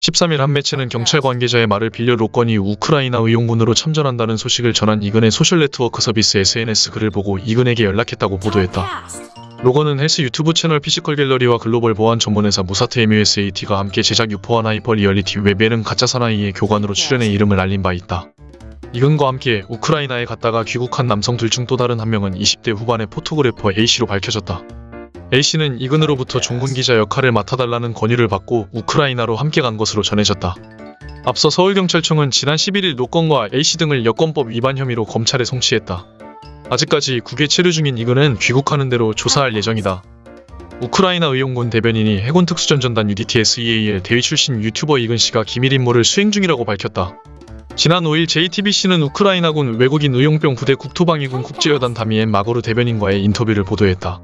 13일 한 매체는 경찰 관계자의 말을 빌려 로건이 우크라이나 의용군으로 참전한다는 소식을 전한 이근의 소셜 네트워크 서비스 SNS 글을 보고 이근에게 연락했다고 보도했다. 로건은 헬스 유튜브 채널 피지컬 갤러리와 글로벌 보안 전문회사 무사트 MUSAT가 함께 제작 유포한 hyper reality 웹 예능 가짜 사나이의 교관으로 출연해 이름을 알린 바 있다. 이근과 함께 우크라이나에 갔다가 귀국한 남성 둘 중 또 다른 한 명은 20대 후반의 photographer A씨로 밝혀졌다. A씨는 이근으로부터 종군 기자 역할을 맡아달라는 권유를 받고 우크라이나로 함께 간 것으로 전해졌다. 앞서 서울경찰청은 지난 11일 노건과 A씨 등을 여권법 위반 혐의로 검찰에 송치했다. 아직까지 국외 체류 중인 이근은 귀국하는 대로 조사할 예정이다. 우크라이나 의용군 대변인이 해군 특수전전단 UDTSEAL 대위 출신 유튜버 이근 씨가 기밀 임무를 수행 중이라고 밝혔다. 지난 5일 JTBC는 우크라이나군 외국인 의용병 부대 국토방위군 국제여단 다미엔 마고르 대변인과의 인터뷰를 보도했다.